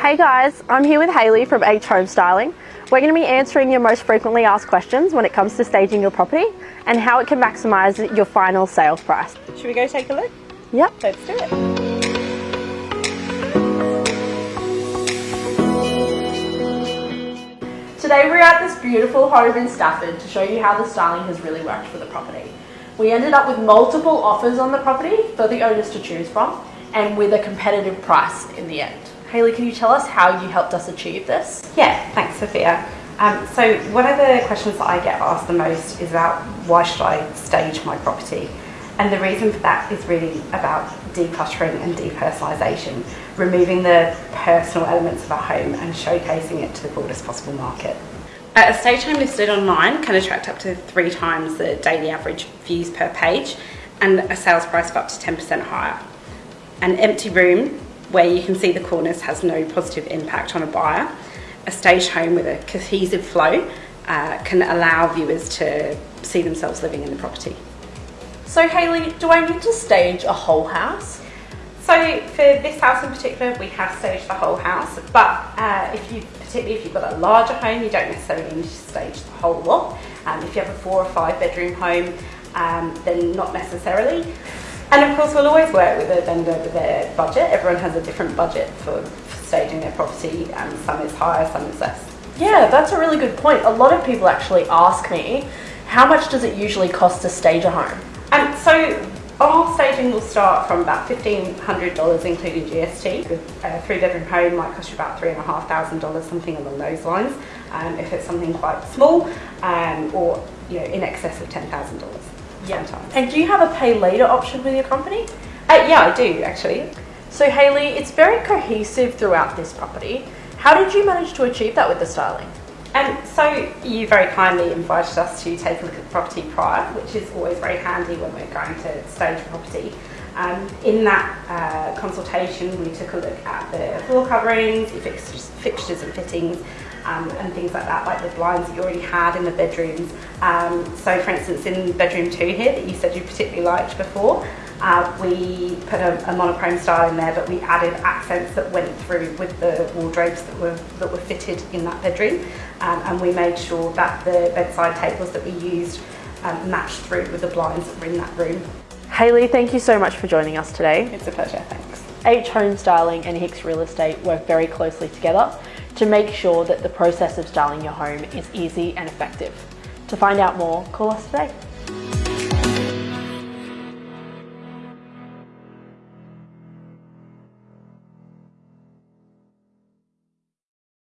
Hey guys, I'm here with Hayley from H Home Styling. We're going to be answering your most frequently asked questions when it comes to staging your property and how it can maximise your final sales price. Should we go take a look? Yep. Let's do it. Today we're at this beautiful home in Stafford to show you how the styling has really worked for the property. We ended up with multiple offers on the property for the owners to choose from and with a competitive price in the end. Hayley, can you tell us how you helped us achieve this? Yeah, thanks Sophia. Um, so one of the questions that I get asked the most is about why should I stage my property? And the reason for that is really about decluttering and depersonalisation, removing the personal elements of our home and showcasing it to the broadest possible market. A stage home listed online can attract up to three times the daily average views per page and a sales price of up to 10% higher. An empty room where you can see the corners has no positive impact on a buyer. A stage home with a cohesive flow uh, can allow viewers to see themselves living in the property. So Hayley, do I need to stage a whole house? So for this house in particular, we have staged the whole house, but uh, if you, particularly if you've got a larger home, you don't necessarily need to stage the whole lot. Um, if you have a four or five bedroom home, um, then not necessarily. And of course, we'll always work with a vendor with their budget. Everyone has a different budget for, for staging their property, and some is higher, some is less. Yeah, that's a really good point. A lot of people actually ask me, how much does it usually cost to stage a home? Um, so our staging will start from about $1,500 including GST. A three bedroom home might cost you about $3,500, something along those lines. Um, if it's something quite small um, or you know in excess of $10,000 yeah. sometimes. And do you have a pay later option with your company? Uh, yeah, I do actually. So Hayley, it's very cohesive throughout this property. How did you manage to achieve that with the styling? And um, so you very kindly invited us to take a look at the property prior, which is always very handy when we're going to stage a property. Um, in that uh, consultation, we took a look at the floor coverings, fixtures, fixtures and fittings, um, and things like that, like the blinds that you already had in the bedrooms. Um, so for instance, in bedroom two here that you said you particularly liked before, uh, we put a, a, monochrome style in there, but we added accents that went through with the wardrobes that were that were fitted in that bedroom, um, and we made sure that the bedside tables that we used um, matched through with the blinds that were in that room. Hayley, thank you so much for joining us today. It's a pleasure, thanks. H Home Styling and Hicks Real Estate work very closely together to make sure that the process of styling your home is easy and effective. To find out more, call us today.